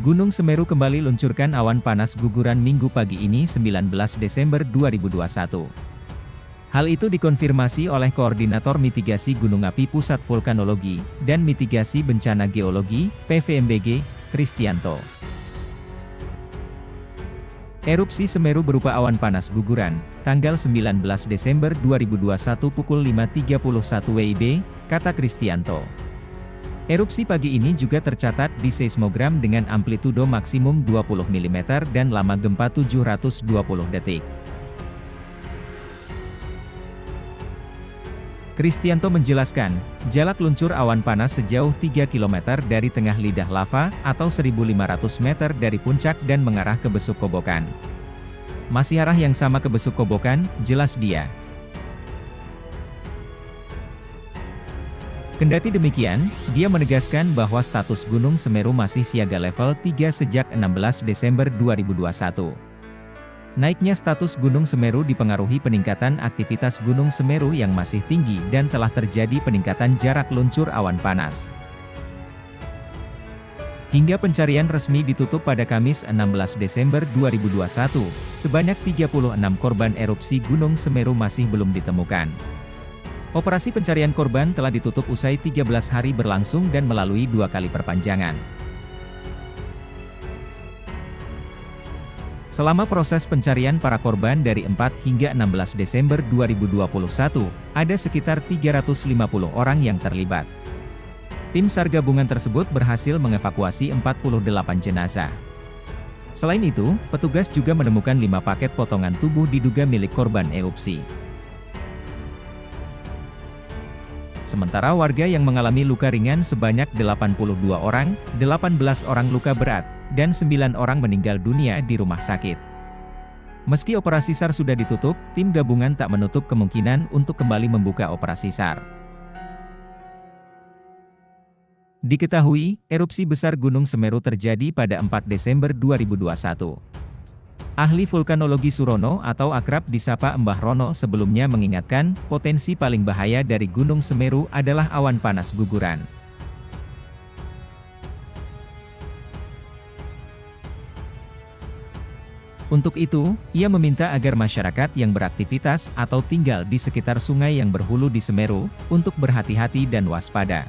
Gunung Semeru kembali luncurkan awan panas guguran minggu pagi ini 19 Desember 2021. Hal itu dikonfirmasi oleh Koordinator Mitigasi Gunung Api Pusat Vulkanologi dan Mitigasi Bencana Geologi, PVMBG, Kristianto. Erupsi Semeru berupa awan panas guguran, tanggal 19 Desember 2021 pukul 5.31 WIB, kata Kristianto. Erupsi pagi ini juga tercatat di seismogram dengan amplitudo maksimum 20 mm dan lama gempa 720 detik. Kristianto menjelaskan, jalak luncur awan panas sejauh 3 km dari tengah lidah lava, atau 1.500 meter dari puncak dan mengarah ke Besuk Kobokan. Masih arah yang sama ke Besuk Kobokan, jelas dia. Kendati demikian, dia menegaskan bahwa status Gunung Semeru masih siaga level 3 sejak 16 Desember 2021. Naiknya status Gunung Semeru dipengaruhi peningkatan aktivitas Gunung Semeru yang masih tinggi dan telah terjadi peningkatan jarak luncur awan panas. Hingga pencarian resmi ditutup pada Kamis 16 Desember 2021, sebanyak 36 korban erupsi Gunung Semeru masih belum ditemukan. Operasi pencarian korban telah ditutup usai 13 hari berlangsung dan melalui dua kali perpanjangan. Selama proses pencarian para korban dari 4 hingga 16 Desember 2021, ada sekitar 350 orang yang terlibat. Tim SAR gabungan tersebut berhasil mengevakuasi 48 jenazah. Selain itu, petugas juga menemukan 5 paket potongan tubuh diduga milik korban erupsi. Sementara warga yang mengalami luka ringan sebanyak 82 orang, 18 orang luka berat, dan 9 orang meninggal dunia di rumah sakit. Meski operasi SAR sudah ditutup, tim gabungan tak menutup kemungkinan untuk kembali membuka operasi SAR. Diketahui, erupsi besar Gunung Semeru terjadi pada 4 Desember 2021. Ahli vulkanologi Surono atau akrab disapa Mbah Rono sebelumnya mengingatkan, potensi paling bahaya dari Gunung Semeru adalah awan panas guguran. Untuk itu, ia meminta agar masyarakat yang beraktivitas atau tinggal di sekitar sungai yang berhulu di Semeru, untuk berhati-hati dan waspada.